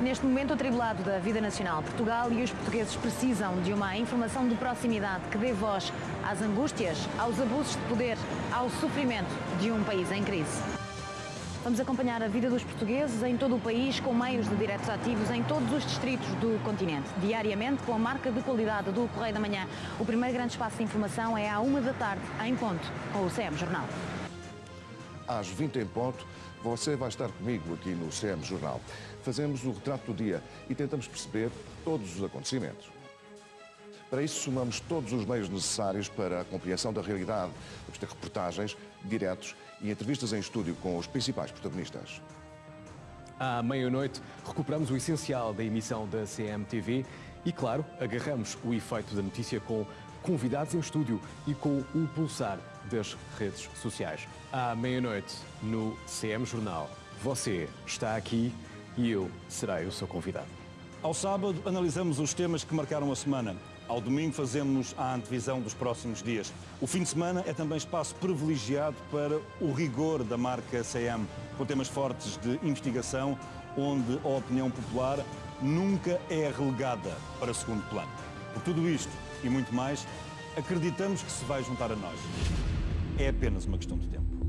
Neste momento atribulado da vida nacional, Portugal e os portugueses precisam de uma informação de proximidade que dê voz às angústias, aos abusos de poder, ao sofrimento de um país em crise. Vamos acompanhar a vida dos portugueses em todo o país com meios de diretos ativos em todos os distritos do continente. Diariamente, com a marca de qualidade do Correio da Manhã, o primeiro grande espaço de informação é à uma da tarde, em ponto, com o CM Jornal. Às 20 em ponto, você vai estar comigo aqui no CM Jornal. Fazemos o retrato do dia e tentamos perceber todos os acontecimentos. Para isso, somamos todos os meios necessários para a compreensão da realidade. Vamos ter reportagens, diretos e entrevistas em estúdio com os principais protagonistas. À meia-noite, recuperamos o essencial da emissão da CMTV e, claro, agarramos o efeito da notícia com convidados em estúdio e com o pulsar das redes sociais. À meia-noite, no CM Jornal, você está aqui e eu serei o seu convidado. Ao sábado, analisamos os temas que marcaram a semana. Ao domingo, fazemos a antevisão dos próximos dias. O fim de semana é também espaço privilegiado para o rigor da marca CM, com temas fortes de investigação, onde a opinião popular nunca é relegada para segundo plano. Por tudo isto e muito mais, acreditamos que se vai juntar a nós. É apenas uma questão de tempo.